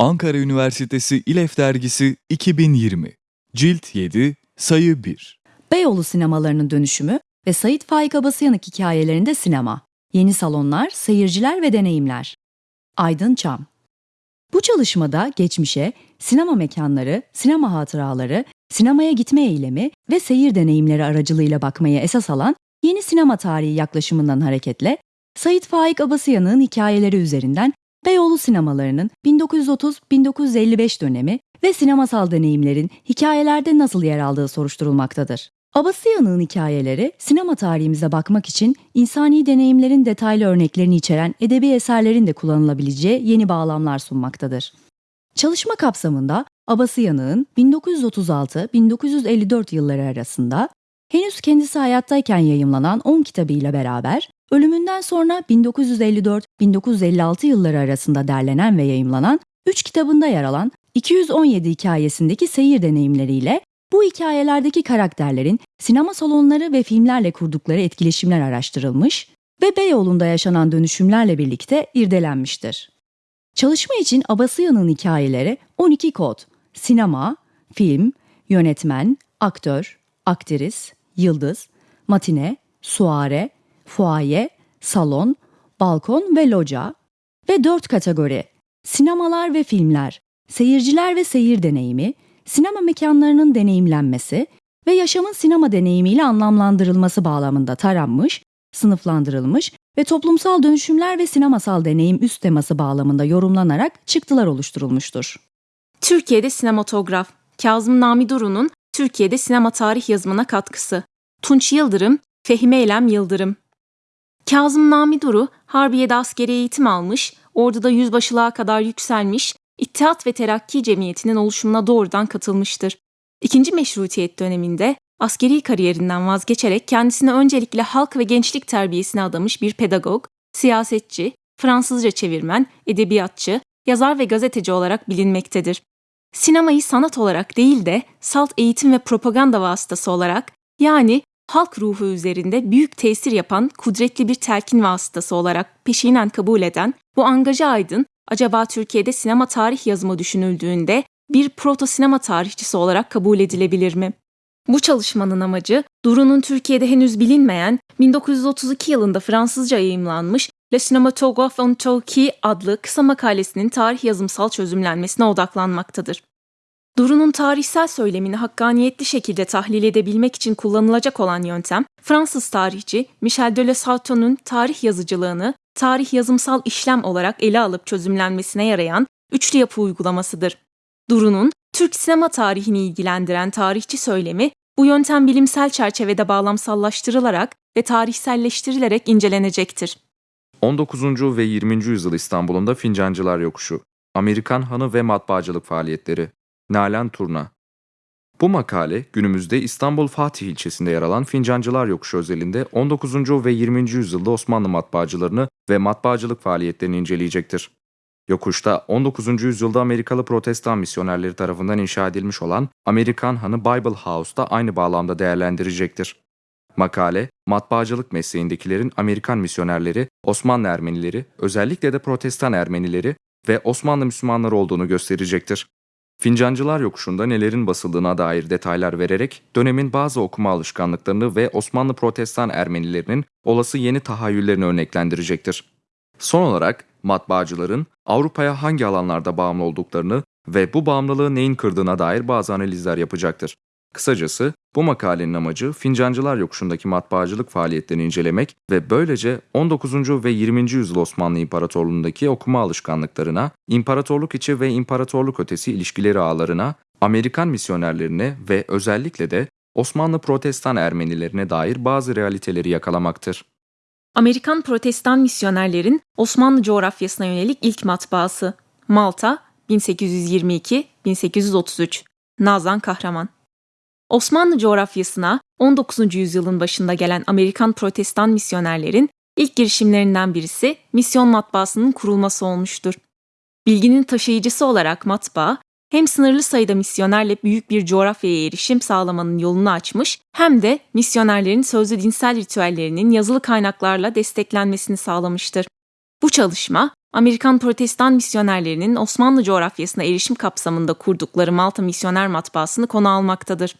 Ankara Üniversitesi İLEF Dergisi 2020 Cilt 7 Sayı 1 Beyoğlu sinemalarının dönüşümü ve Sait Faik Abasıyanık hikayelerinde sinema. Yeni salonlar, seyirciler ve deneyimler. Aydın Çam Bu çalışmada geçmişe, sinema mekanları, sinema hatıraları, sinemaya gitme eylemi ve seyir deneyimleri aracılığıyla bakmaya esas alan yeni sinema tarihi yaklaşımından hareketle Sait Faik Abasıyanık'ın hikayeleri üzerinden Beyoğlu sinemalarının 1930-1955 dönemi ve sinemasal deneyimlerin hikayelerde nasıl yer aldığı soruşturulmaktadır. Abasıyanık'ın hikayeleri sinema tarihimize bakmak için insani deneyimlerin detaylı örneklerini içeren edebi eserlerin de kullanılabileceği yeni bağlamlar sunmaktadır. Çalışma kapsamında Abasıyanık'ın 1936-1954 yılları arasında henüz kendisi hayattayken yayımlanan 10 kitabıyla beraber ölümünden sonra 1954-1956 yılları arasında derlenen ve yayımlanan 3 kitabında yer alan 217 hikayesindeki seyir deneyimleriyle bu hikayelerdeki karakterlerin sinema salonları ve filmlerle kurdukları etkileşimler araştırılmış ve Beyoğlu'nda yaşanan dönüşümlerle birlikte irdelenmiştir. Çalışma için Abasıyan'ın hikayeleri 12 kod, sinema, film, yönetmen, aktör, aktris, yıldız, matine, suare, fuaye, salon, balkon ve loca ve 4 kategori, sinemalar ve filmler, seyirciler ve seyir deneyimi, sinema mekanlarının deneyimlenmesi ve yaşamın sinema deneyimiyle anlamlandırılması bağlamında taranmış, sınıflandırılmış ve toplumsal dönüşümler ve sinemasal deneyim üst teması bağlamında yorumlanarak çıktılar oluşturulmuştur. Türkiye'de sinematograf, Kazım Nami Duru'nun Türkiye'de sinema tarih yazımına katkısı. Tunç Yıldırım, Fehmi Eylem Yıldırım. Kazım Nami Duru, Harbiye'de askeri eğitim almış, orduda yüzbaşılığa kadar yükselmiş, İttihat ve Terakki Cemiyeti'nin oluşumuna doğrudan katılmıştır. İkinci meşrutiyet döneminde askeri kariyerinden vazgeçerek kendisini öncelikle halk ve gençlik terbiyesine adamış bir pedagog, siyasetçi, Fransızca çevirmen, edebiyatçı, yazar ve gazeteci olarak bilinmektedir. Sinemayı sanat olarak değil de salt eğitim ve propaganda vasıtası olarak yani halk ruhu üzerinde büyük tesir yapan kudretli bir telkin vasıtası olarak peşinen kabul eden bu angaja aydın acaba Türkiye'de sinema tarih yazımı düşünüldüğünde bir proto sinema tarihçisi olarak kabul edilebilir mi? Bu çalışmanın amacı Duru'nun Türkiye'de henüz bilinmeyen 1932 yılında Fransızca yayımlanmış Le Cinématographe en Turquie adlı kısa makalesinin tarih yazımsal çözümlenmesine odaklanmaktadır. Duru'nun tarihsel söylemini hakkaniyetli şekilde tahlil edebilmek için kullanılacak olan yöntem, Fransız tarihçi Michel de Lesauton'un tarih yazıcılığını tarih yazımsal işlem olarak ele alıp çözümlenmesine yarayan üçlü yapı uygulamasıdır. Duru'nun Türk sinema tarihini ilgilendiren tarihçi söylemi bu yöntem bilimsel çerçevede bağlamsallaştırılarak ve tarihselleştirilerek incelenecektir. 19. ve 20. yüzyıl İstanbul'unda Fincancılar Yokuşu, Amerikan Hanı ve Matbaacılık Faaliyetleri, Nalan Turna. Bu makale günümüzde İstanbul Fatih ilçesinde yer alan Fincancılar Yokuşu özelinde 19. ve 20. yüzyılda Osmanlı matbaacılarını ve matbaacılık faaliyetlerini inceleyecektir. Yokuşta 19. yüzyılda Amerikalı protestan misyonerleri tarafından inşa edilmiş olan Amerikan Hanı Bible House'da aynı bağlamda değerlendirecektir. Makale, matbaacılık mesleğindekilerin Amerikan misyonerleri, Osmanlı Ermenileri, özellikle de protestan Ermenileri ve Osmanlı Müslümanları olduğunu gösterecektir. Fincancılar yokuşunda nelerin basıldığına dair detaylar vererek dönemin bazı okuma alışkanlıklarını ve Osmanlı protestan Ermenilerinin olası yeni tahayyüllerini örneklendirecektir. Son olarak matbaacıların Avrupa'ya hangi alanlarda bağımlı olduklarını ve bu bağımlılığı neyin kırdığına dair bazı analizler yapacaktır. Kısacası bu makalenin amacı Fincancılar Yokuşu'ndaki matbaacılık faaliyetlerini incelemek ve böylece 19. ve 20. yüzyıl Osmanlı İmparatorluğu'ndaki okuma alışkanlıklarına, imparatorluk içi ve imparatorluk ötesi ilişkileri ağlarına, Amerikan misyonerlerine ve özellikle de Osmanlı Protestan Ermenilerine dair bazı realiteleri yakalamaktır. Amerikan protestan misyonerlerin Osmanlı coğrafyasına yönelik ilk matbaası. Malta 1822-1833 Nazan Kahraman Osmanlı coğrafyasına 19. yüzyılın başında gelen Amerikan protestan misyonerlerin ilk girişimlerinden birisi misyon matbaasının kurulması olmuştur. Bilginin taşıyıcısı olarak matbaa, hem sınırlı sayıda misyonerle büyük bir coğrafyaya erişim sağlamanın yolunu açmış, hem de misyonerlerin sözlü dinsel ritüellerinin yazılı kaynaklarla desteklenmesini sağlamıştır. Bu çalışma, Amerikan protestan misyonerlerinin Osmanlı coğrafyasına erişim kapsamında kurdukları Malta Misyoner Matbaası'nı konu almaktadır.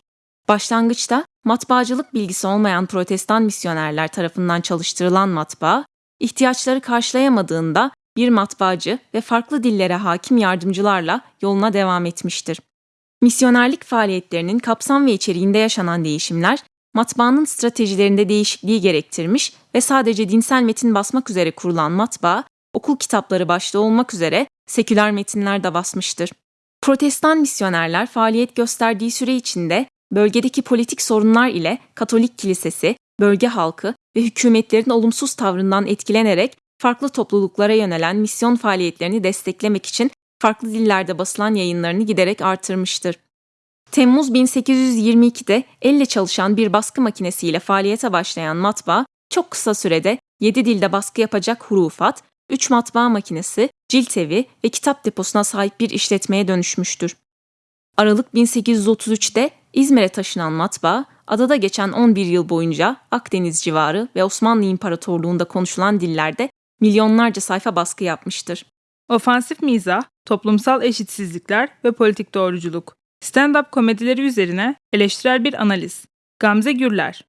Başlangıçta matbaacılık bilgisi olmayan protestan misyonerler tarafından çalıştırılan matbaa, ihtiyaçları karşılayamadığında bir matbaacı ve farklı dillere hakim yardımcılarla yoluna devam etmiştir. Misyonerlik faaliyetlerinin kapsam ve içeriğinde yaşanan değişimler, matbaanın stratejilerinde değişikliği gerektirmiş ve sadece dinsel metin basmak üzere kurulan matbaa, okul kitapları başta olmak üzere seküler metinler de basmıştır. Protestan misyonerler faaliyet gösterdiği süre içinde bölgedeki politik sorunlar ile Katolik kilisesi, bölge halkı ve hükümetlerin olumsuz tavrından etkilenerek farklı topluluklara yönelen misyon faaliyetlerini desteklemek için farklı dillerde basılan yayınlarını giderek artırmıştır. Temmuz 1822'de elle çalışan bir baskı makinesiyle faaliyete başlayan matbaa, çok kısa sürede 7 dilde baskı yapacak hurufat, 3 matbaa makinesi, cilt evi ve kitap deposuna sahip bir işletmeye dönüşmüştür. Aralık 1833'te İzmir'e taşınan matbaa, adada geçen 11 yıl boyunca Akdeniz civarı ve Osmanlı İmparatorluğu'nda konuşulan dillerde milyonlarca sayfa baskı yapmıştır. Ofansif mizah, toplumsal eşitsizlikler ve politik doğruculuk. Stand-up komedileri üzerine eleştirel bir analiz. Gamze Gürler.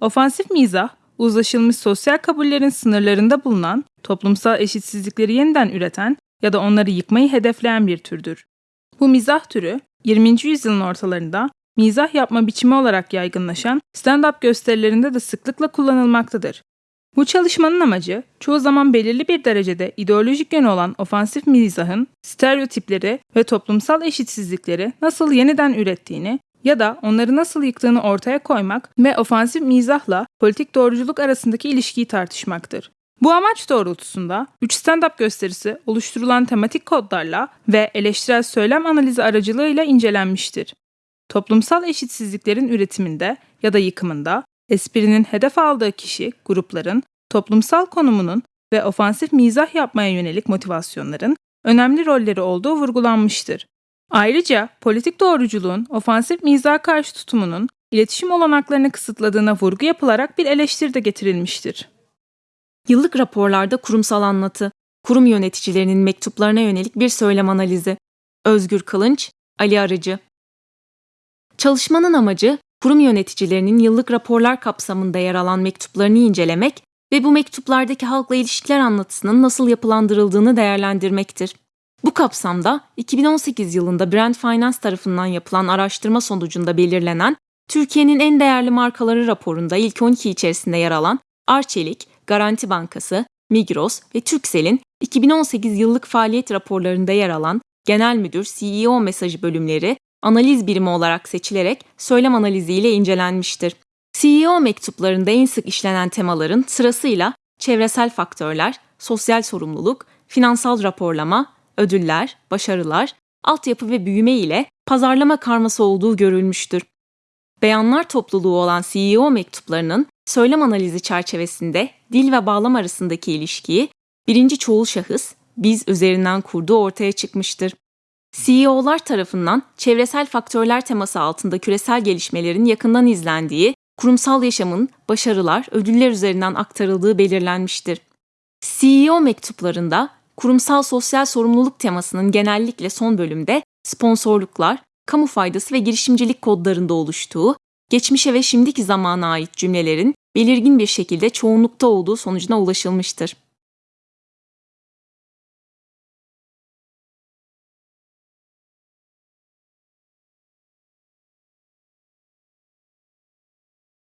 Ofansif mizah, uzlaşılmış sosyal kabullerin sınırlarında bulunan, toplumsal eşitsizlikleri yeniden üreten ya da onları yıkmayı hedefleyen bir türdür. Bu mizah türü, 20. yüzyılın ortalarında mizah yapma biçimi olarak yaygınlaşan stand-up gösterilerinde de sıklıkla kullanılmaktadır. Bu çalışmanın amacı çoğu zaman belirli bir derecede ideolojik yönü olan ofansif mizahın stereotipleri ve toplumsal eşitsizlikleri nasıl yeniden ürettiğini ya da onları nasıl yıktığını ortaya koymak ve ofansif mizahla politik doğruculuk arasındaki ilişkiyi tartışmaktır. Bu amaç doğrultusunda 3 stand-up gösterisi oluşturulan tematik kodlarla ve eleştirel söylem analizi aracılığıyla incelenmiştir. Toplumsal eşitsizliklerin üretiminde ya da yıkımında esprinin hedef aldığı kişi, grupların, toplumsal konumunun ve ofansif mizah yapmaya yönelik motivasyonların önemli rolleri olduğu vurgulanmıştır. Ayrıca politik doğruculuğun ofansif mizah karşı tutumunun iletişim olanaklarını kısıtladığına vurgu yapılarak bir eleştiri de getirilmiştir. Yıllık raporlarda kurumsal anlatı, kurum yöneticilerinin mektuplarına yönelik bir söylem analizi. Özgür Kılınç, Ali Arıcı. Çalışmanın amacı kurum yöneticilerinin yıllık raporlar kapsamında yer alan mektuplarını incelemek ve bu mektuplardaki halkla ilişkiler anlatısının nasıl yapılandırıldığını değerlendirmektir. Bu kapsamda 2018 yılında Brand Finance tarafından yapılan araştırma sonucunda belirlenen Türkiye'nin en değerli markaları raporunda ilk 12 içerisinde yer alan Arçelik, Garanti Bankası, Migros ve Turkcell'in 2018 yıllık faaliyet raporlarında yer alan Genel Müdür CEO mesajı bölümleri analiz birimi olarak seçilerek söylem analiziyle incelenmiştir. CEO mektuplarında en sık işlenen temaların sırasıyla çevresel faktörler, sosyal sorumluluk, finansal raporlama, ödüller, başarılar, altyapı ve büyüme ile pazarlama karması olduğu görülmüştür. Beyanlar topluluğu olan CEO mektuplarının söylem analizi çerçevesinde dil ve bağlam arasındaki ilişkiyi birinci çoğul şahıs biz üzerinden kurduğu ortaya çıkmıştır. CEO'lar tarafından çevresel faktörler teması altında küresel gelişmelerin yakından izlendiği, kurumsal yaşamın başarılar, ödüller üzerinden aktarıldığı belirlenmiştir. CEO mektuplarında kurumsal sosyal sorumluluk temasının genellikle son bölümde sponsorluklar, kamu faydası ve girişimcilik kodlarında oluştuğu, geçmişe ve şimdiki zamana ait cümlelerin belirgin bir şekilde çoğunlukta olduğu sonucuna ulaşılmıştır.